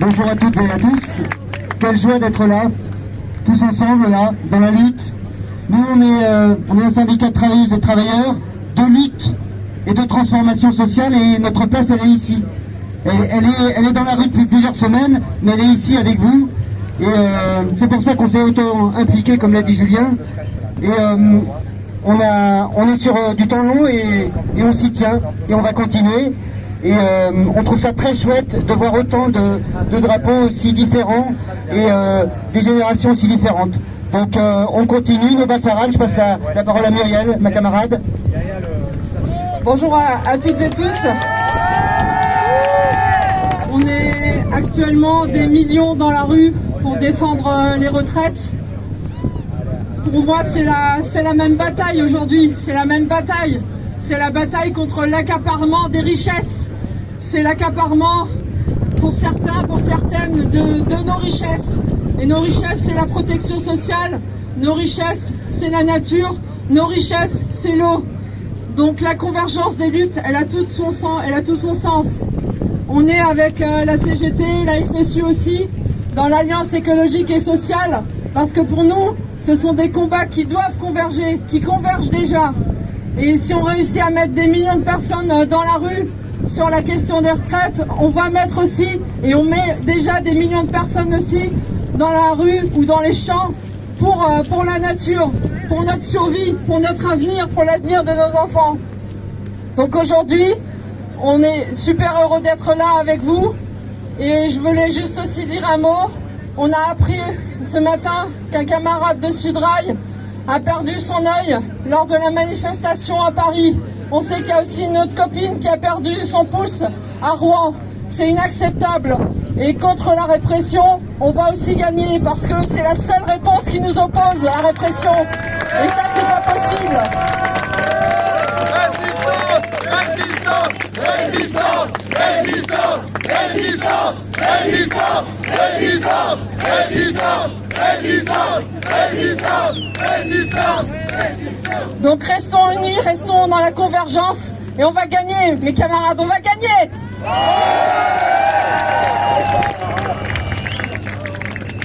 Bonjour à toutes et à tous. Quelle joie d'être là, tous ensemble là, dans la lutte. Nous, on est, euh, un syndicat de travailleuses et travailleurs de lutte et de transformation sociale et notre place, elle est ici. Elle, est, dans la rue depuis plusieurs semaines, mais elle est ici avec vous. Et euh, c'est pour ça qu'on s'est autant impliqué, comme l'a dit Julien. Et euh, on, est sur du temps long et on s'y tient et on va continuer. Et euh, on trouve ça très chouette de voir autant de, drapeaux aussi différents et euh, des générations aussi différentes. Donc euh, on continue, nos je passe la parole à Muriel, ma camarade. Bonjour à, toutes et tous. On est actuellement des millions dans la rue pour défendre les retraites. Pour moi, c'est la même bataille aujourd'hui, c'est la même bataille. C'est la bataille contre l'accaparement des richesses c'est l'accaparement pour certains, pour certaines de, nos richesses. Et nos richesses, c'est la protection sociale, nos richesses, c'est la nature, nos richesses, c'est l'eau. Donc la convergence des luttes, elle a tout son sens. On est avec euh, la CGT, la FSU aussi, dans l'Alliance écologique et sociale, parce que pour nous, ce sont des combats qui doivent converger, qui convergent déjà. Et si on réussit à mettre des millions de personnes euh, dans la rue, sur la question des retraites, on va mettre aussi, et on met déjà des millions de personnes aussi dans la rue ou dans les champs pour, euh, pour la nature, pour notre survie, pour notre avenir, pour l'avenir de nos enfants. Donc aujourd'hui, on est super heureux d'être là avec vous. Et je voulais juste aussi dire un mot. On a appris ce matin qu'un camarade de Sudrail a perdu son œil lors de la manifestation à Paris. On sait qu'il y a aussi une autre copine qui a perdu son pouce à Rouen. C'est inacceptable. Et contre la répression, on va aussi gagner parce que c'est la seule réponse qui nous oppose la répression. Et ça, c'est pas possible. Résistance Résistance Résistance Résistance Résistance Résistance Donc restons unis, restons dans la convergence et on va gagner, mes camarades, on va gagner